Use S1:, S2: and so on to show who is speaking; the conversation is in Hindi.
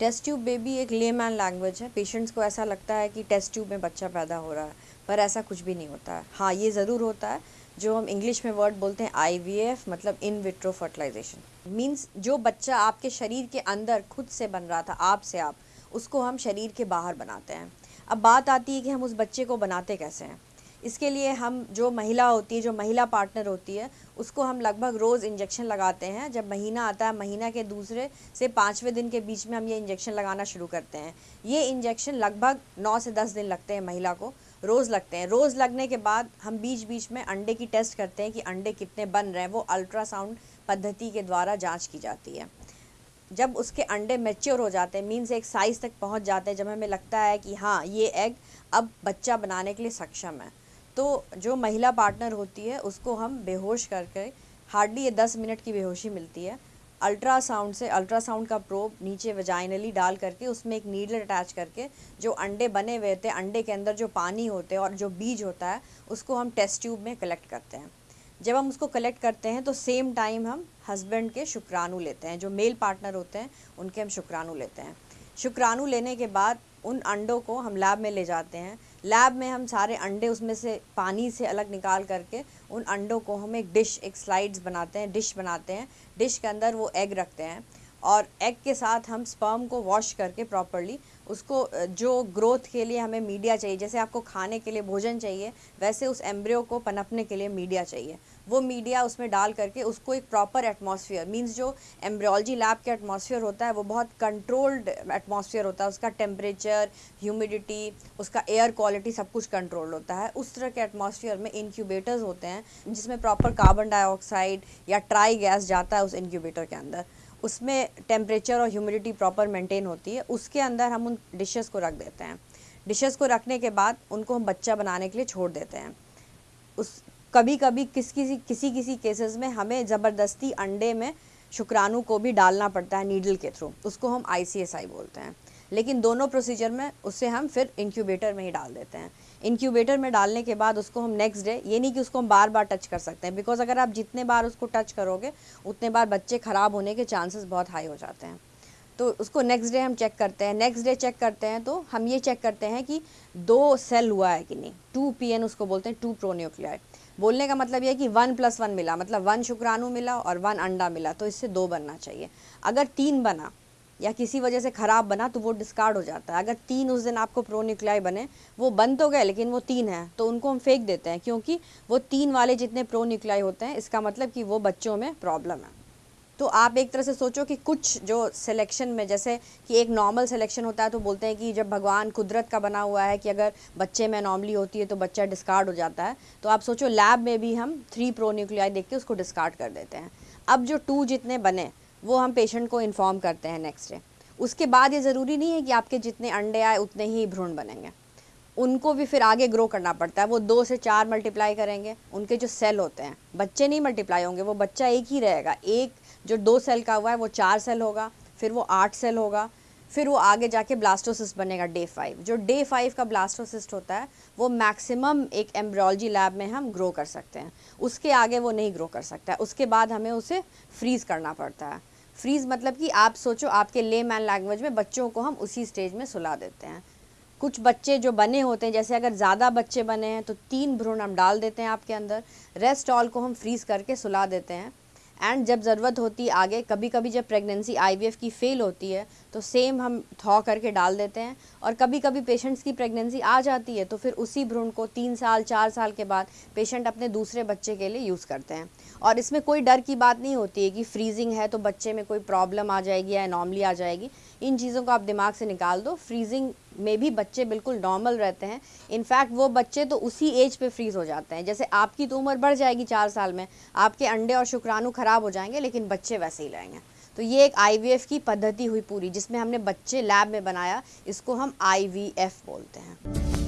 S1: टेस्ट ट्यूब बेबी एक लेमैन लैंग्वेज है। पेशेंट्स को ऐसा लगता है कि टेस्ट ट्यूब में बच्चा पैदा हो रहा है, पर ऐसा कुछ भी नहीं होता है। हाँ ये ज़रूर होता है, जो हम इंग्लिश में वर्ड बोलते हैं आईवीएफ मतलब इन विट्रो फर्टिलाइजेशन। मीन्स जो बच्चा आपके शरीर के अंदर खुद से बन रहा था, आप से आप, उसको हम शरीर के बाहर बनाते हैं। अब बात आती है कि हम उस बच्चे को बनाते कैसे हैं। इसके लिए हम जो महिला होती है, जो महिला पार्टनर होती है, उसको हम लगभग रोज़ इंजेक्शन लगाते हैं। जब महीना आता है, महीना के दूसरे से पाँचवें दिन के बीच में हम ये इंजेक्शन लगाना शुरू करते हैं। ये इंजेक्शन लगभग नौ से दस दिन लगते हैं महिला को। रोज़ लगते हैं। रोज़ लगने के बाद हम बीच बीच में अंडे की टेस्ट करते हैं कि अंडे कितने बन रहे हैं। वो अल्ट्रासाउंड पद्धति के द्वारा जाँच की जाती है। जब उसके अंडे मेच्योर हो जाते हैं मीन्स एक साइज़ तक पहुँच जाते हैं, जब हमें लगता है कि हाँ ये एग अब बच्चा बनाने के लिए सक्षम है। तो जो महिला पार्टनर होती है, उसको हम बेहोश करके हार्डली ये दस मिनट की बेहोशी मिलती है। अल्ट्रासाउंड से अल्ट्रासाउंड का प्रोब नीचे वजाइनली डाल करके, उसमें एक नीडल अटैच करके, जो अंडे बने हुए थे, अंडे के अंदर जो पानी होते हैं और जो बीज होता है, उसको हम टेस्ट ट्यूब में कलेक्ट करते हैं। जब हम उसको कलेक्ट करते हैं तो सेम टाइम हम हस्बैंड के शुक्राणु लेते हैं। जो मेल पार्टनर होते हैं, उनके हम शुक्राणु लेते हैं। शुक्राणु लेने के बाद उन अंडों को हम लैब में ले जाते हैं। लैब में हम सारे अंडे उसमें से पानी से अलग निकाल करके उन अंडों को हम एक डिश एक स्लाइड्स बनाते हैं डिश बनाते हैं। डिश के अंदर वो एग रखते हैं। और एग के साथ हम स्पर्म को वॉश करके प्रॉपरली उसको जो ग्रोथ के लिए हमें मीडिया चाहिए, जैसे आपको खाने के लिए भोजन चाहिए, वैसे उस एम्ब्रियो को पनपने के लिए मीडिया चाहिए। वो मीडिया उसमें डाल करके उसको एक प्रॉपर एटमॉस्फेयर मींस जो एम्ब्रियोलॉजी लैब के एटमॉस्फेयर होता है, वो बहुत कंट्रोल्ड एटमॉस्फेयर होता है। उसका टेम्परेचर ह्यूमिडिटी उसका एयर क्वालिटी सब कुछ कंट्रोल होता है। उस तरह के एटमॉस्फेयर में इंक्यूबेटर्स होते हैं, जिसमें प्रॉपर कार्बन डाइऑक्साइड या ट्राई गैस जाता है उस इंक्यूबेटर के अंदर। उसमें टेम्परेचर और ह्यूमिडिटी प्रॉपर मेंटेन होती है, उसके अंदर हम उन डिशेस को रख देते हैं। डिशेस को रखने के बाद उनको हम बच्चा बनाने के लिए छोड़ देते हैं। उस कभी कभी किस किसी किसी किसी केसेस में हमें ज़बरदस्ती अंडे में शुक्राणु को भी डालना पड़ता है नीडल के थ्रू उसको हम आईसीएसआई बोलते हैं। लेकिन दोनों प्रोसीजर में उससे हम फिर इंक्यूबेटर में ही डाल देते हैं। इंक्यूबेटर में डालने के बाद उसको हम नेक्स्ट डे ये नहीं कि उसको हम बार बार टच कर सकते हैं बिकॉज़ अगर आप जितने बार उसको टच करोगे, उतने बार बच्चे ख़राब होने के चांसेस बहुत हाई हो जाते हैं। तो उसको नेक्स्ट डे हम चेक करते हैं नेक्स्ट डे चेक करते हैं तो हम ये चेक करते हैं कि दो सेल हुआ है कि नहीं। टू पी एन उसको बोलते हैं टू प्रोन्यूक्लियाई बोलने का मतलब यह कि वन प्लस वन मिला मतलब वन शुक्राणु मिला और वन अंडा मिला तो इससे दो बनना चाहिए। अगर तीन बना या किसी वजह से ख़राब बना तो वो डिस्कार्ड हो जाता है। अगर तीन उस दिन आपको प्रोन्यूक्लाई बने, वो बन तो गए, लेकिन वो तीन है तो उनको हम फेंक देते हैं, क्योंकि वो तीन वाले जितने प्रोन्यूक्लाई होते हैं, इसका मतलब कि वो बच्चों में प्रॉब्लम है। तो आप एक तरह से सोचो कि कुछ जो सिलेक्शन में, जैसे कि एक नॉर्मल सिलेक्शन होता है तो बोलते हैं कि जब भगवान कुदरत का बना हुआ है कि अगर बच्चे में नॉर्मली होती है तो बच्चा डिस्कार्ड हो जाता है। तो आप सोचो लैब में भी हम थ्री प्रोन्यूक्लियाई देख के उसको डिस्कार्ड कर देते हैं। अब जो टू जितने बने वो हम पेशेंट को इन्फॉर्म करते हैं नेक्स्ट डे उसके बाद ये ज़रूरी नहीं है कि आपके जितने अंडे आए, उतने ही भ्रूण बनेंगे. उनको भी फिर आगे ग्रो करना पड़ता है. वो दो से चार मल्टीप्लाई करेंगे. उनके जो सेल होते हैं, बच्चे नहीं मल्टीप्लाई होंगे, वो बच्चा एक ही रहेगा. एक जो दो सेल का हुआ है, वो चार सेल होगा, फिर वो आठ सेल होगा, फिर वो आगे जाके ब्लास्टोसिस्ट बनेगा डे फाइव जो डे फाइव का ब्लास्टोसिस्ट होता है, वो मैक्सिमम एक एम्ब्रोलॉजी लैब में हम ग्रो कर सकते हैं. उसके आगे वो नहीं ग्रो कर सकता है. उसके बाद हमें उसे फ्रीज़ करना पड़ता है. फ्रीज़ मतलब कि आप सोचो, आपके ले मैन लैंग्वेज में बच्चों को हम उसी स्टेज में सुला देते हैं। कुछ बच्चे जो बने होते हैं, जैसे अगर ज़्यादा बच्चे बने हैं तो तीन भ्रूण हम डाल देते हैं आपके अंदर। रेस्ट ऑल को हम फ्रीज़ करके सुला देते हैं। एंड जब ज़रूरत होती है आगे कभी कभी जब प्रेगनेंसी आईवीएफ की फ़ेल होती है तो सेम हम थॉ करके डाल देते हैं। और कभी कभी पेशेंट्स की प्रेगनेंसी आ जाती है तो फिर उसी भ्रूण को तीन साल, चार साल के बाद पेशेंट अपने दूसरे बच्चे के लिए यूज़ करते हैं। और इसमें कोई डर की बात नहीं होती है कि फ्रीजिंग है तो बच्चे में कोई प्रॉब्लम आ जाएगी या नॉर्मली आ जाएगी। इन चीज़ों को आप दिमाग से निकाल दो। फ्रीजिंग में भी बच्चे बिल्कुल नॉर्मल रहते हैं। इनफैक्ट वो बच्चे तो उसी एज पे फ्रीज़ हो जाते हैं। जैसे आपकी तो उम्र बढ़ जाएगी चार साल में, आपके अंडे और शुक्राणु ख़राब हो जाएँगे, लेकिन बच्चे वैसे ही रहेंगे। तो ये एक आईवीएफ की पद्धति हुई पूरी, जिसमें हमने बच्चे लैब में बनाया, इसको हम आईवीएफ बोलते हैं।